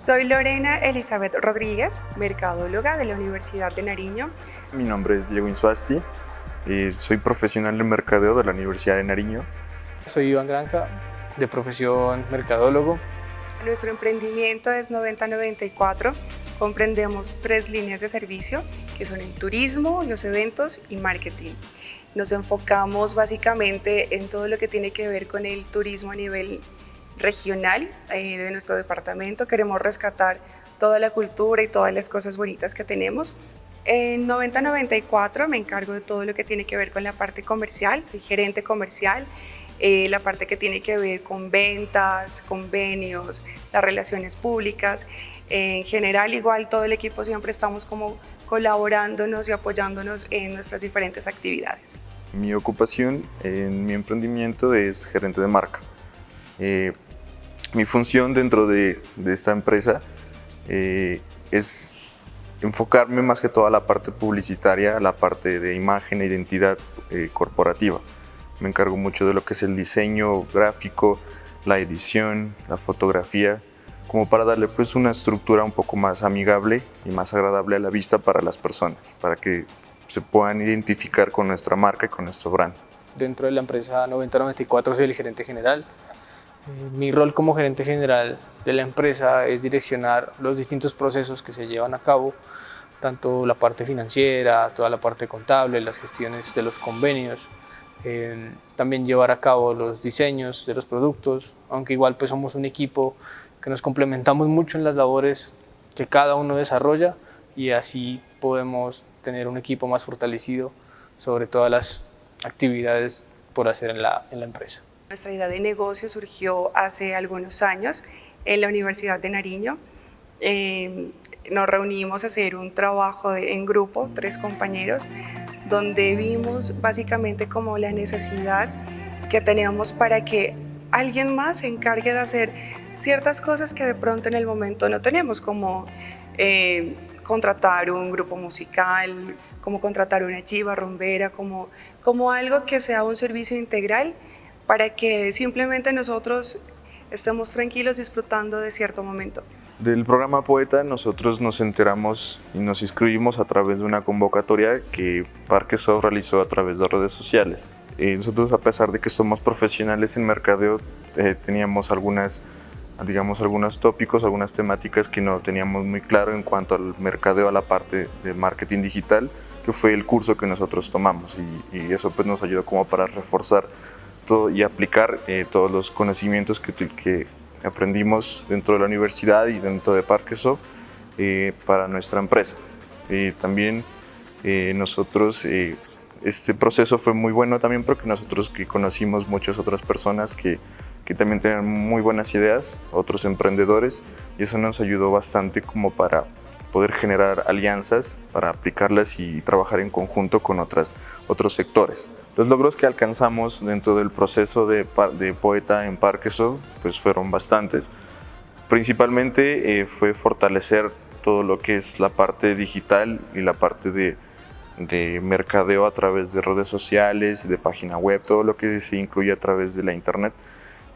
Soy Lorena Elizabeth Rodríguez, mercadóloga de la Universidad de Nariño. Mi nombre es Diego Insuasti, y soy profesional de mercadeo de la Universidad de Nariño. Soy Iván Granja, de profesión mercadólogo. Nuestro emprendimiento es 9094. Comprendemos tres líneas de servicio, que son el turismo, los eventos y marketing. Nos enfocamos básicamente en todo lo que tiene que ver con el turismo a nivel regional eh, de nuestro departamento. Queremos rescatar toda la cultura y todas las cosas bonitas que tenemos. En 9094 me encargo de todo lo que tiene que ver con la parte comercial, soy gerente comercial, eh, la parte que tiene que ver con ventas, convenios, las relaciones públicas. En general, igual todo el equipo siempre estamos como colaborándonos y apoyándonos en nuestras diferentes actividades. Mi ocupación en mi emprendimiento es gerente de marca. Eh, mi función dentro de, esta empresa eh, es enfocarme más que todo a la parte publicitaria, a la parte de imagen e identidad eh, corporativa. Me encargo mucho de lo que es el diseño gráfico, la edición, la fotografía, como para darle pues una estructura un poco más amigable y más agradable a la vista para las personas, para que se puedan identificar con nuestra marca y con nuestro brand. Dentro de la empresa 9094 soy el gerente general, mi rol como gerente general de la empresa es direccionar los distintos procesos que se llevan a cabo, tanto la parte financiera, toda la parte contable, las gestiones de los convenios, eh, también llevar a cabo los diseños de los productos, aunque igual pues somos un equipo que nos complementamos mucho en las labores que cada uno desarrolla y así podemos tener un equipo más fortalecido sobre todas las actividades por hacer en la empresa. Nuestra idea de negocio surgió hace algunos años en la Universidad de Nariño. Eh, nos reunimos a hacer un trabajo en grupo, tres compañeros, donde vimos básicamente como la necesidad que teníamos para que alguien más se encargue de hacer ciertas cosas que de pronto en el momento no tenemos, como eh, contratar un grupo musical, como contratar una chiva rumbera, como, como algo que sea un servicio integral para que simplemente nosotros estemos tranquilos disfrutando de cierto momento. Del programa Poeta nosotros nos enteramos y nos inscribimos a través de una convocatoria que Parquesoft realizó a través de redes sociales. Y nosotros a pesar de que somos profesionales en mercadeo eh, teníamos algunas digamos algunos tópicos, algunas temáticas que no teníamos muy claro en cuanto al mercadeo, a la parte de marketing digital, que fue el curso que nosotros tomamos y, y eso pues nos ayudó como para reforzar y aplicar eh, todos los conocimientos que, aprendimos dentro de la universidad y dentro de Parquesoft eh, para nuestra empresa. también eh, nosotros, este proceso fue muy bueno también porque nosotros conocimos muchas otras personas que, que también tenían muy buenas ideas, otros emprendedores, y eso nos ayudó bastante como para poder generar alianzas para aplicarlas y trabajar en conjunto con otras, otros sectores. Los logros que alcanzamos dentro del proceso de, Poeta en Parquesoft pues fueron bastantes. Principalmente eh, fue fortalecer todo lo que es la parte digital y la parte de, de mercadeo a través de redes sociales, de página web, todo lo que se incluye a través de la internet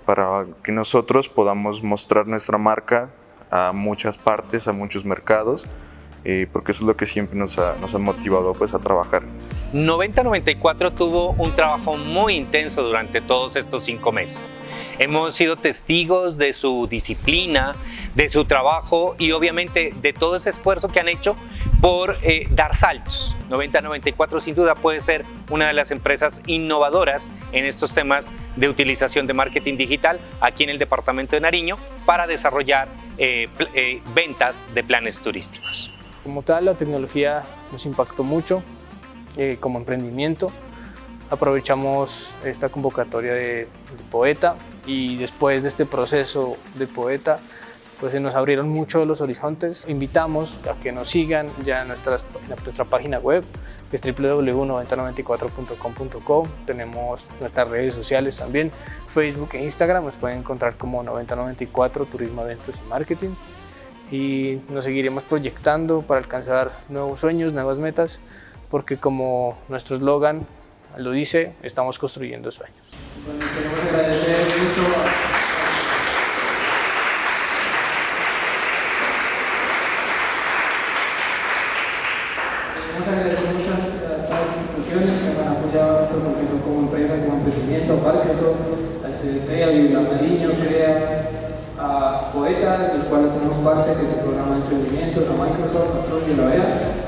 para que nosotros podamos mostrar nuestra marca a muchas partes, a muchos mercados, eh, porque eso es lo que siempre nos ha, nos ha motivado pues, a trabajar. 9094 tuvo un trabajo muy intenso durante todos estos cinco meses. Hemos sido testigos de su disciplina, de su trabajo y obviamente de todo ese esfuerzo que han hecho por eh, dar saltos. 9094 sin duda puede ser una de las empresas innovadoras en estos temas de utilización de marketing digital aquí en el departamento de Nariño para desarrollar eh, eh, ventas de planes turísticos. Como tal, la tecnología nos impactó mucho como emprendimiento. Aprovechamos esta convocatoria de Poeta y después de este proceso de Poeta pues se nos abrieron mucho los horizontes. Invitamos a que nos sigan ya en, nuestra página web, que es www.9094.com.co. Tenemos nuestras redes sociales también, Facebook e Instagram, nos pueden encontrar como 9094 Turismo, Eventos y Marketing. Y nos seguiremos proyectando para alcanzar nuevos sueños, nuevas metas, porque como nuestro eslogan lo dice, estamos construyendo sueños. Bueno, queremos agradecer mucho a... Estas instituciones que nos han apoyado a nuestra profesión como empresa, como emprendimiento, a Parkinson, al CDT, a Biblia Mariño, CREA, a Poeta, del cual hacemos parte, que es este el programa de emprendimientos, a Microsoft, a Tron y la VEA.